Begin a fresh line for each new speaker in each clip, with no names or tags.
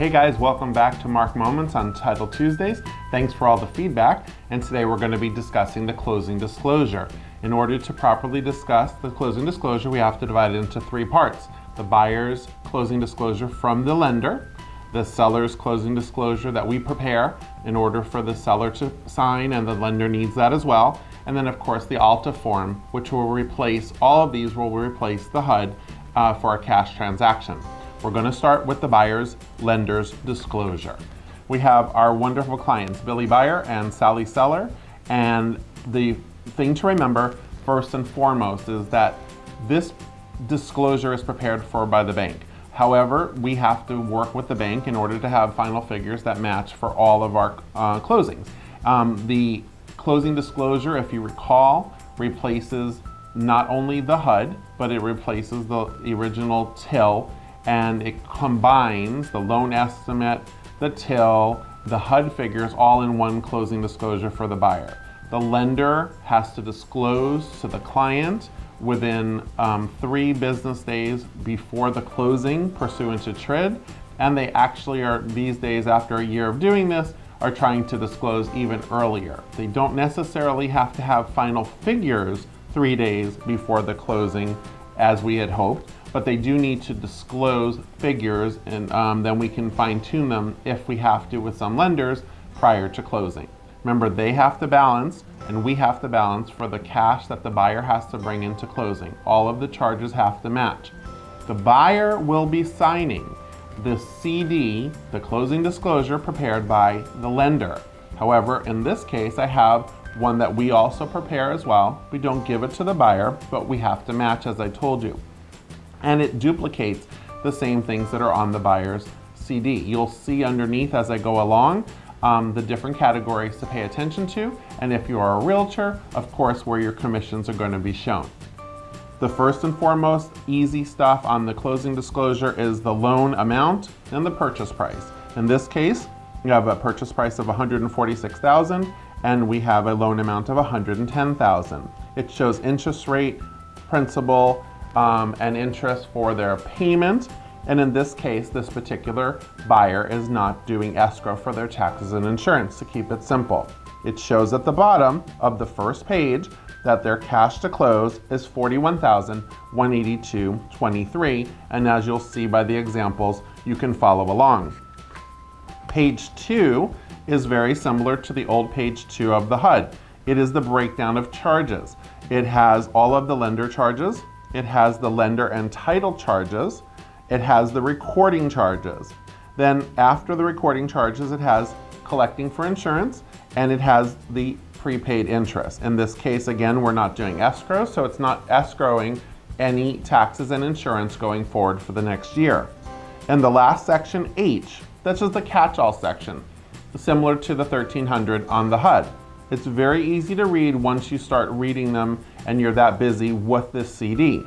Hey guys, welcome back to Mark Moments on Title Tuesdays. Thanks for all the feedback. And today we're going to be discussing the closing disclosure. In order to properly discuss the closing disclosure, we have to divide it into three parts. The buyer's closing disclosure from the lender, the seller's closing disclosure that we prepare in order for the seller to sign and the lender needs that as well. And then of course the ALTA form, which will replace, all of these will replace the HUD uh, for a cash transaction. We're gonna start with the buyer's lender's disclosure. We have our wonderful clients, Billy Buyer and Sally Seller. And the thing to remember, first and foremost, is that this disclosure is prepared for by the bank. However, we have to work with the bank in order to have final figures that match for all of our uh, closings. Um, the closing disclosure, if you recall, replaces not only the HUD, but it replaces the original TIL and it combines the loan estimate, the TIL, the HUD figures all in one closing disclosure for the buyer. The lender has to disclose to the client within um, three business days before the closing pursuant to TRID, and they actually are, these days after a year of doing this, are trying to disclose even earlier. They don't necessarily have to have final figures three days before the closing as we had hoped, but they do need to disclose figures and um, then we can fine tune them if we have to with some lenders prior to closing. Remember, they have to balance and we have to balance for the cash that the buyer has to bring into closing. All of the charges have to match. The buyer will be signing the CD, the closing disclosure prepared by the lender. However, in this case, I have one that we also prepare as well. We don't give it to the buyer, but we have to match as I told you and it duplicates the same things that are on the buyer's CD. You'll see underneath as I go along um, the different categories to pay attention to, and if you are a realtor, of course, where your commissions are going to be shown. The first and foremost easy stuff on the closing disclosure is the loan amount and the purchase price. In this case, we have a purchase price of 146,000 and we have a loan amount of 110,000. It shows interest rate, principal, um, and interest for their payment. And in this case, this particular buyer is not doing escrow for their taxes and insurance to keep it simple. It shows at the bottom of the first page that their cash to close is 41,182.23. And as you'll see by the examples, you can follow along. Page two is very similar to the old page two of the HUD. It is the breakdown of charges. It has all of the lender charges, it has the lender and title charges. It has the recording charges. Then after the recording charges, it has collecting for insurance and it has the prepaid interest. In this case, again, we're not doing escrow, so it's not escrowing any taxes and insurance going forward for the next year. And the last section, H, that's just the catch-all section, similar to the 1300 on the HUD. It's very easy to read once you start reading them and you're that busy with this CD.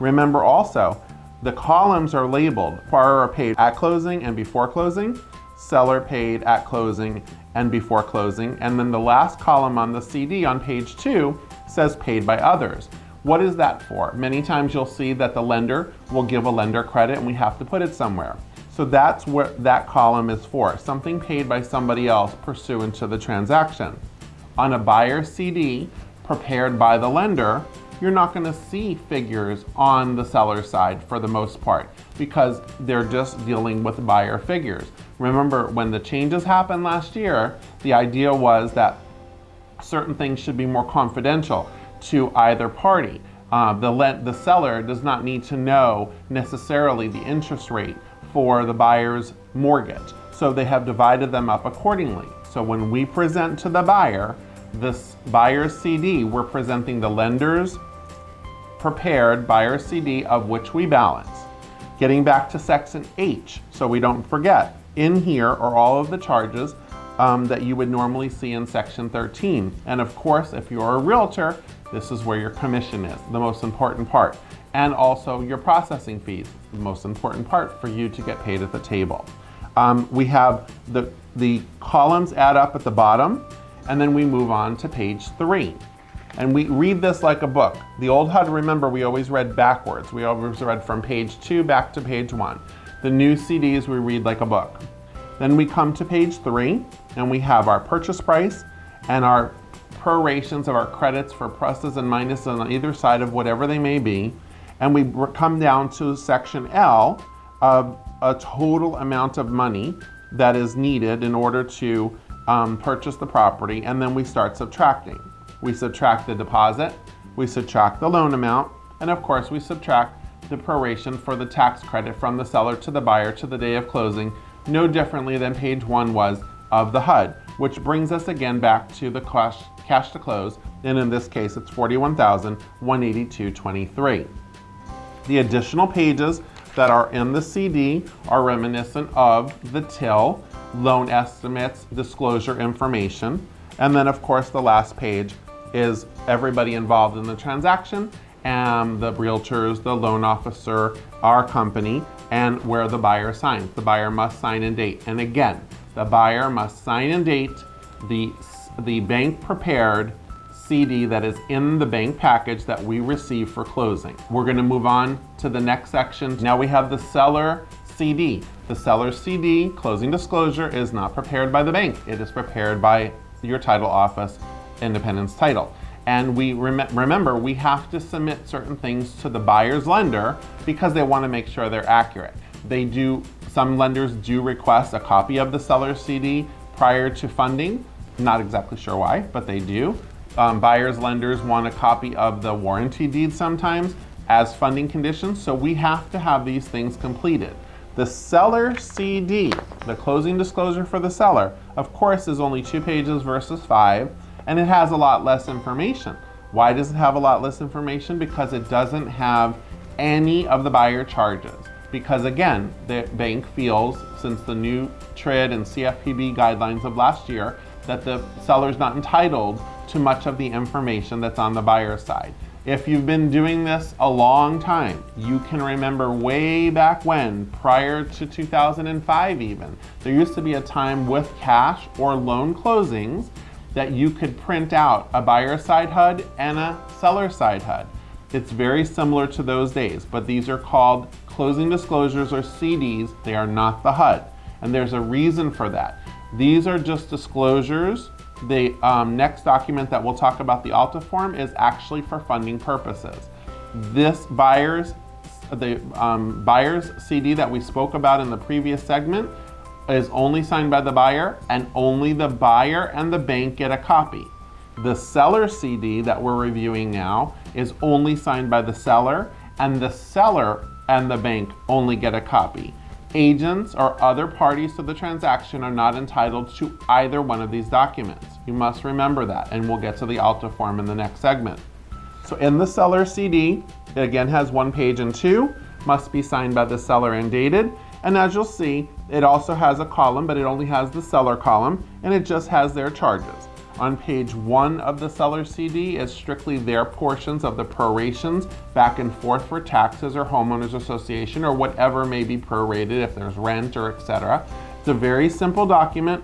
Remember also, the columns are labeled. Borrower paid at closing and before closing, seller paid at closing and before closing, and then the last column on the CD on page two says paid by others. What is that for? Many times you'll see that the lender will give a lender credit and we have to put it somewhere. So that's what that column is for, something paid by somebody else pursuant to the transaction on a buyer CD prepared by the lender, you're not going to see figures on the seller side for the most part because they're just dealing with buyer figures. Remember, when the changes happened last year, the idea was that certain things should be more confidential to either party. Uh, the, the seller does not need to know necessarily the interest rate for the buyer's mortgage. So they have divided them up accordingly. So when we present to the buyer this buyer's CD, we're presenting the lender's prepared buyer's CD of which we balance. Getting back to section H, so we don't forget, in here are all of the charges um, that you would normally see in section 13. And of course, if you're a realtor, this is where your commission is, the most important part. And also your processing fees, the most important part for you to get paid at the table. Um, we have the, the columns add up at the bottom and then we move on to page three. And we read this like a book. The old HUD, remember, we always read backwards. We always read from page two back to page one. The new CDs we read like a book. Then we come to page three and we have our purchase price and our prorations of our credits for pluses and minuses on either side of whatever they may be. And we come down to section L of a total amount of money that is needed in order to um, purchase the property. And then we start subtracting. We subtract the deposit, we subtract the loan amount, and of course we subtract the proration for the tax credit from the seller to the buyer to the day of closing, no differently than page one was of the HUD, which brings us again back to the cash, cash to close, and in this case it's 41,182.23. The additional pages that are in the CD are reminiscent of the TIL, loan estimates, disclosure information, and then of course the last page is everybody involved in the transaction and the realtors, the loan officer, our company, and where the buyer signs. The buyer must sign and date. And again, the buyer must sign and date the, the bank prepared CD that is in the bank package that we receive for closing. We're gonna move on to the next section. Now we have the seller CD. The seller CD, closing disclosure, is not prepared by the bank. It is prepared by your title office, Independence Title. And we rem remember, we have to submit certain things to the buyer's lender because they wanna make sure they're accurate. They do, some lenders do request a copy of the seller's CD prior to funding. Not exactly sure why, but they do. Um, buyers, lenders want a copy of the warranty deed sometimes as funding conditions, so we have to have these things completed. The seller CD, the closing disclosure for the seller, of course is only two pages versus five, and it has a lot less information. Why does it have a lot less information? Because it doesn't have any of the buyer charges. Because again, the bank feels, since the new TRID and CFPB guidelines of last year, that the seller's not entitled to much of the information that's on the buyer side. If you've been doing this a long time, you can remember way back when, prior to 2005 even, there used to be a time with cash or loan closings that you could print out a buyer side HUD and a seller side HUD. It's very similar to those days, but these are called closing disclosures or CDs. They are not the HUD. And there's a reason for that. These are just disclosures. The um, next document that we'll talk about, the ALTA form, is actually for funding purposes. This buyer's, the um, buyer's CD that we spoke about in the previous segment is only signed by the buyer and only the buyer and the bank get a copy. The seller CD that we're reviewing now is only signed by the seller and the seller and the bank only get a copy. Agents or other parties to the transaction are not entitled to either one of these documents. You must remember that, and we'll get to the ALTA form in the next segment. So in the seller CD, it again has one page and two, must be signed by the seller and dated, and as you'll see, it also has a column, but it only has the seller column, and it just has their charges. On page one of the seller CD is strictly their portions of the prorations back and forth for taxes or homeowners association or whatever may be prorated if there's rent or etc. It's a very simple document.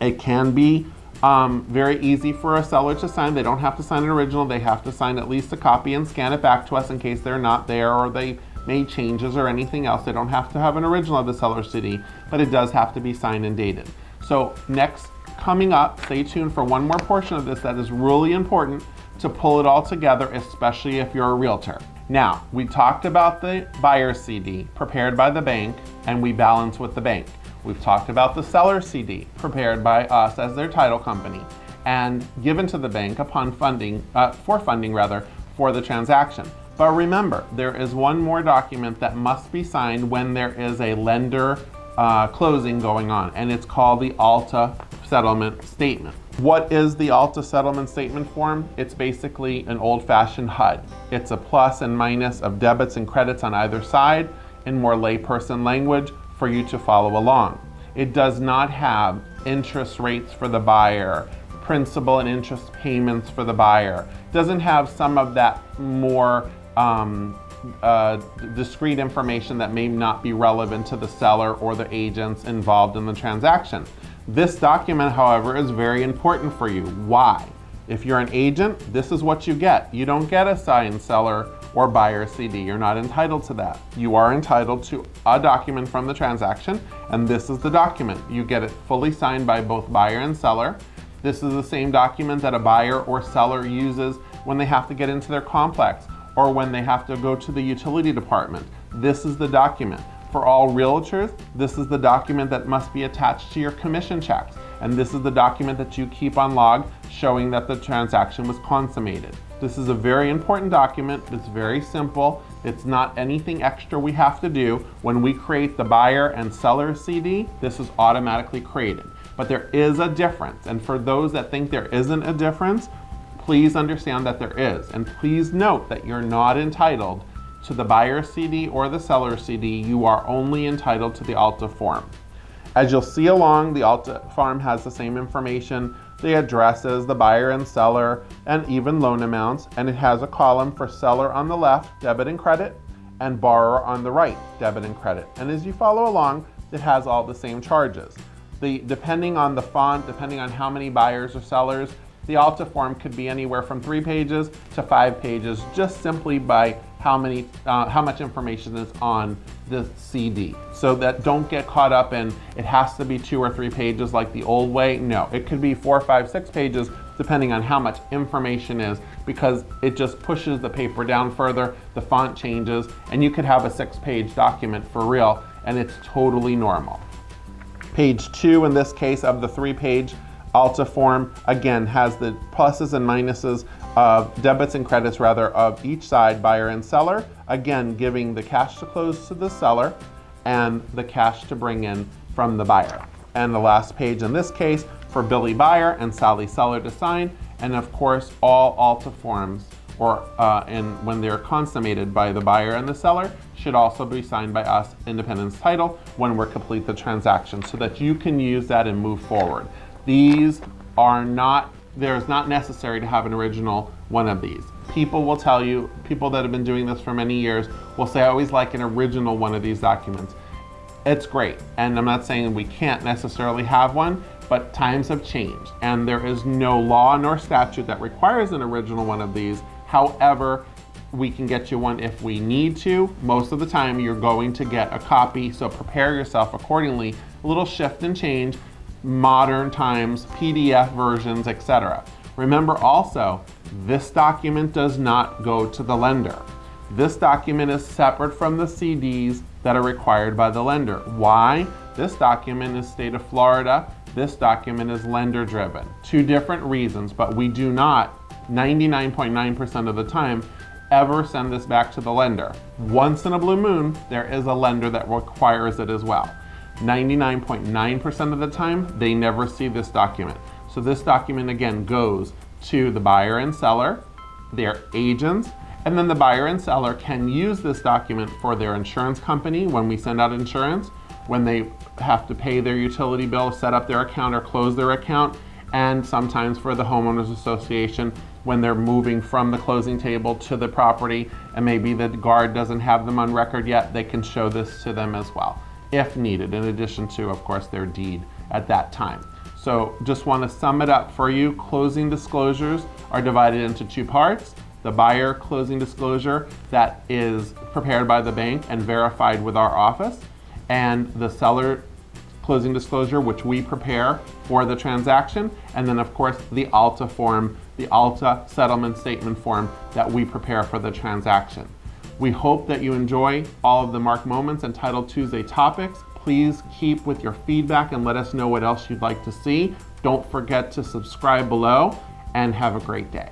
It can be um, very easy for a seller to sign. They don't have to sign an original. They have to sign at least a copy and scan it back to us in case they're not there or they made changes or anything else. They don't have to have an original of the seller CD, but it does have to be signed and dated. So next coming up, stay tuned for one more portion of this that is really important to pull it all together, especially if you're a realtor. Now, we talked about the buyer CD prepared by the bank and we balance with the bank. We've talked about the seller CD prepared by us as their title company and given to the bank upon funding, uh, for funding rather, for the transaction. But remember, there is one more document that must be signed when there is a lender uh, closing going on, and it's called the ALTA settlement statement. What is the ALTA settlement statement form? It's basically an old-fashioned HUD. It's a plus and minus of debits and credits on either side in more layperson language for you to follow along. It does not have interest rates for the buyer, principal and interest payments for the buyer. Doesn't have some of that more um, uh, discrete information that may not be relevant to the seller or the agents involved in the transaction. This document, however, is very important for you. Why? If you're an agent, this is what you get. You don't get a signed seller or buyer CD. You're not entitled to that. You are entitled to a document from the transaction, and this is the document. You get it fully signed by both buyer and seller. This is the same document that a buyer or seller uses when they have to get into their complex or when they have to go to the utility department. This is the document. For all realtors, this is the document that must be attached to your commission checks. And this is the document that you keep on log showing that the transaction was consummated. This is a very important document. It's very simple. It's not anything extra we have to do. When we create the buyer and seller CD, this is automatically created. But there is a difference. And for those that think there isn't a difference, please understand that there is. And please note that you're not entitled to the buyer CD or the seller CD. You are only entitled to the ALTA form. As you'll see along, the ALTA form has the same information the addresses, the buyer and seller, and even loan amounts. And it has a column for seller on the left, debit and credit, and borrower on the right, debit and credit. And as you follow along, it has all the same charges. The, depending on the font, depending on how many buyers or sellers, the Alta form could be anywhere from three pages to five pages, just simply by how many, uh, how much information is on the CD. So that don't get caught up in it has to be two or three pages like the old way. No, it could be four, five, six pages depending on how much information is because it just pushes the paper down further, the font changes, and you could have a six page document for real and it's totally normal. Page two in this case of the three page Alta form again has the pluses and minuses of debits and credits rather of each side, buyer and seller, again giving the cash to close to the seller and the cash to bring in from the buyer. And the last page in this case for Billy Buyer and Sally Seller to sign, and of course all Alta forms or uh, and when they're consummated by the buyer and the seller should also be signed by us, Independence Title, when we're complete the transaction so that you can use that and move forward. These are not there's not necessary to have an original one of these. People will tell you, people that have been doing this for many years will say, I always like an original one of these documents. It's great, and I'm not saying we can't necessarily have one, but times have changed, and there is no law nor statute that requires an original one of these. However, we can get you one if we need to. Most of the time, you're going to get a copy, so prepare yourself accordingly. A little shift and change, modern times, PDF versions, etc. Remember also, this document does not go to the lender. This document is separate from the CDs that are required by the lender. Why? This document is state of Florida. This document is lender driven. Two different reasons, but we do not, 99.9% of the time, ever send this back to the lender. Once in a blue moon, there is a lender that requires it as well. 99.9% of the time, they never see this document. So this document again goes to the buyer and seller, their agents, and then the buyer and seller can use this document for their insurance company when we send out insurance, when they have to pay their utility bill, set up their account or close their account, and sometimes for the homeowners association when they're moving from the closing table to the property and maybe the guard doesn't have them on record yet, they can show this to them as well if needed, in addition to, of course, their deed at that time. So just want to sum it up for you. Closing disclosures are divided into two parts. The buyer closing disclosure that is prepared by the bank and verified with our office, and the seller closing disclosure, which we prepare for the transaction, and then of course the ALTA form, the ALTA settlement statement form that we prepare for the transaction. We hope that you enjoy all of the Mark Moments and Title Tuesday topics. Please keep with your feedback and let us know what else you'd like to see. Don't forget to subscribe below and have a great day.